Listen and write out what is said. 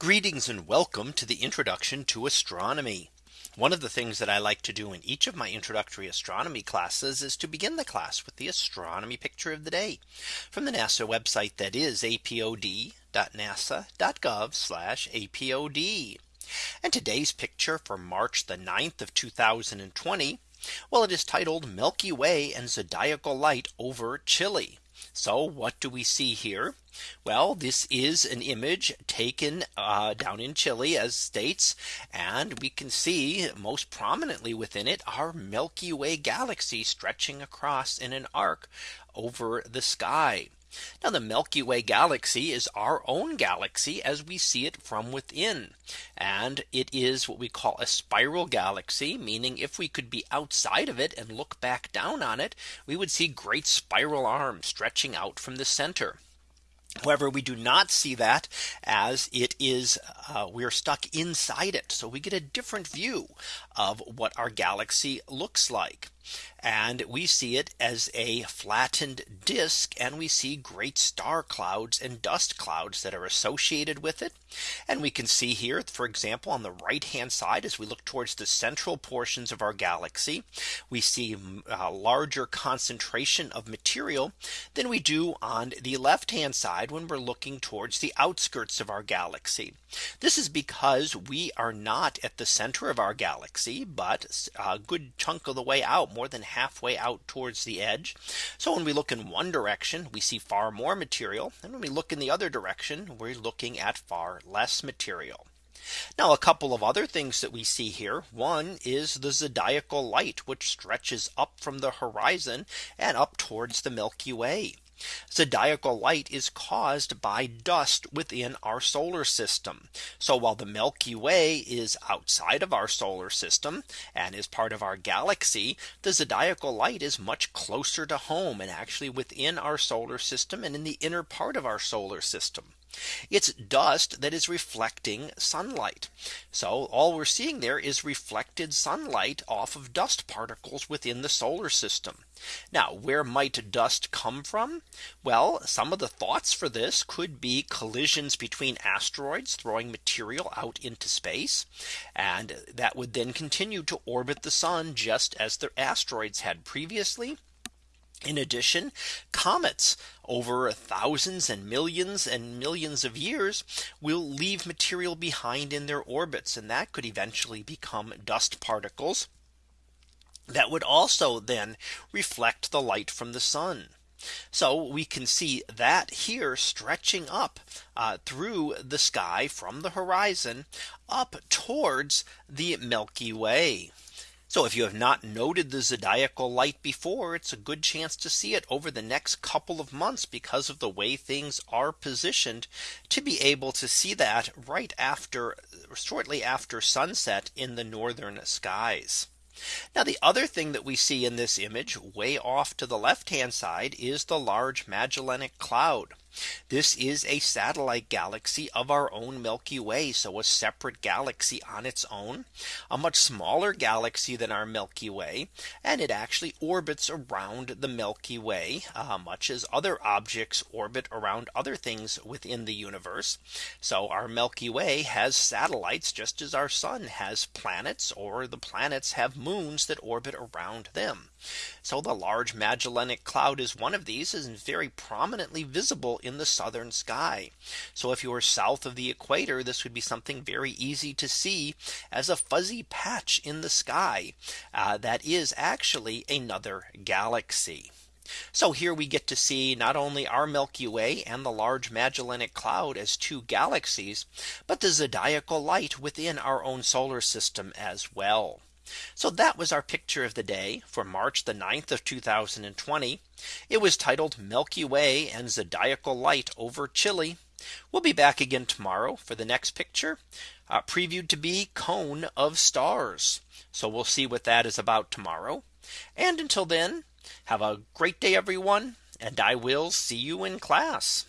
Greetings and welcome to the introduction to astronomy. One of the things that I like to do in each of my introductory astronomy classes is to begin the class with the astronomy picture of the day from the NASA website that is apod.nasa.gov apod. And today's picture for March the 9th of 2020. Well, it is titled Milky Way and Zodiacal Light over Chile. So what do we see here? Well, this is an image taken uh, down in Chile as states. And we can see most prominently within it our Milky Way galaxy stretching across in an arc over the sky. Now the Milky Way galaxy is our own galaxy as we see it from within. And it is what we call a spiral galaxy, meaning if we could be outside of it and look back down on it, we would see great spiral arms stretching out from the center. However, we do not see that as it is uh, we're stuck inside it. So we get a different view of what our galaxy looks like. And we see it as a flattened disk and we see great star clouds and dust clouds that are associated with it. And we can see here, for example, on the right hand side, as we look towards the central portions of our galaxy, we see mm, a larger concentration of material than we do on the left hand side when we're looking towards the outskirts of our galaxy. This is because we are not at the center of our galaxy, but a good chunk of the way out more than halfway out towards the edge. So when we look in one direction, we see far more material. And when we look in the other direction, we're looking at far less material. Now a couple of other things that we see here. One is the zodiacal light, which stretches up from the horizon and up towards the Milky Way. Zodiacal light is caused by dust within our solar system. So while the Milky Way is outside of our solar system and is part of our galaxy, the zodiacal light is much closer to home and actually within our solar system and in the inner part of our solar system. It's dust that is reflecting sunlight. So all we're seeing there is reflected sunlight off of dust particles within the solar system. Now where might dust come from? Well, some of the thoughts for this could be collisions between asteroids throwing material out into space. And that would then continue to orbit the sun just as the asteroids had previously. In addition, comets over thousands and millions and millions of years will leave material behind in their orbits and that could eventually become dust particles that would also then reflect the light from the sun. So we can see that here stretching up uh, through the sky from the horizon up towards the Milky Way. So if you have not noted the zodiacal light before, it's a good chance to see it over the next couple of months because of the way things are positioned to be able to see that right after shortly after sunset in the northern skies. Now the other thing that we see in this image way off to the left hand side is the large Magellanic Cloud. This is a satellite galaxy of our own Milky Way. So a separate galaxy on its own, a much smaller galaxy than our Milky Way. And it actually orbits around the Milky Way, uh, much as other objects orbit around other things within the universe. So our Milky Way has satellites just as our sun has planets or the planets have moons that orbit around them. So the large Magellanic Cloud is one of these is very prominently visible in the southern sky. So if you are south of the equator, this would be something very easy to see as a fuzzy patch in the sky. Uh, that is actually another galaxy. So here we get to see not only our Milky Way and the large Magellanic Cloud as two galaxies, but the zodiacal light within our own solar system as well. So that was our picture of the day for March the 9th of 2020. It was titled Milky Way and Zodiacal Light over Chile. We'll be back again tomorrow for the next picture uh, previewed to be cone of stars. So we'll see what that is about tomorrow. And until then, have a great day, everyone. And I will see you in class.